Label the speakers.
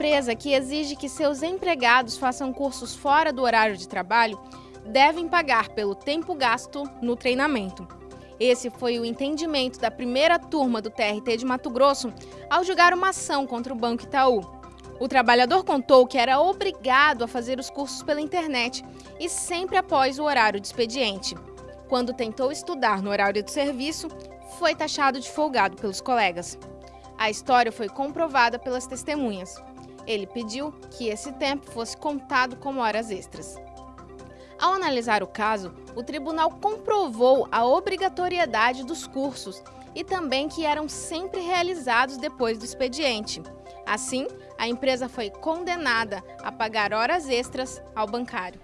Speaker 1: empresa que exige que seus empregados façam cursos fora do horário de trabalho devem pagar pelo tempo gasto no treinamento. Esse foi o entendimento da primeira turma do TRT de Mato Grosso ao julgar uma ação contra o Banco Itaú. O trabalhador contou que era obrigado a fazer os cursos pela internet e sempre após o horário de expediente. Quando tentou estudar no horário do serviço, foi taxado de folgado pelos colegas. A história foi comprovada pelas testemunhas. Ele pediu que esse tempo fosse contado como horas extras. Ao analisar o caso, o tribunal comprovou a obrigatoriedade dos cursos e também que eram sempre realizados depois do expediente. Assim, a empresa foi condenada a pagar horas extras ao bancário.